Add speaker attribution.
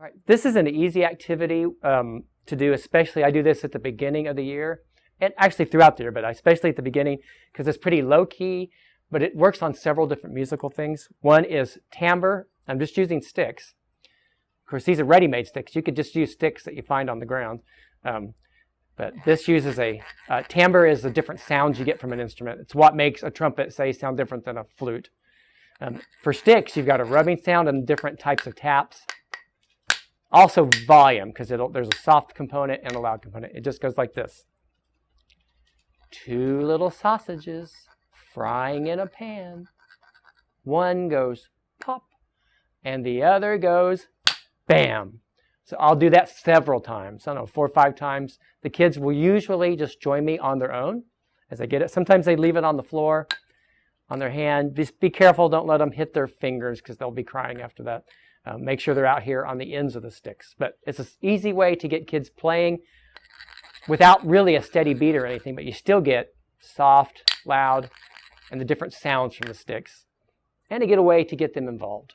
Speaker 1: All right, this is an easy activity um, to do, especially I do this at the beginning of the year, and actually throughout the year, but especially at the beginning because it's pretty low key, but it works on several different musical things. One is timbre. I'm just using sticks. Of course, these are ready-made sticks. You could just use sticks that you find on the ground. Um, but this uses a, uh, timbre is the different sounds you get from an instrument. It's what makes a trumpet, say, sound different than a flute. Um, for sticks, you've got a rubbing sound and different types of taps. Also volume, because there's a soft component and a loud component. It just goes like this. Two little sausages frying in a pan. One goes pop, and the other goes bam. So I'll do that several times. I don't know, four or five times. The kids will usually just join me on their own as they get it. Sometimes they leave it on the floor, on their hand. Just be careful, don't let them hit their fingers because they'll be crying after that. Uh, make sure they're out here on the ends of the sticks. But it's an easy way to get kids playing without really a steady beat or anything, but you still get soft, loud, and the different sounds from the sticks, and to get a way to get them involved.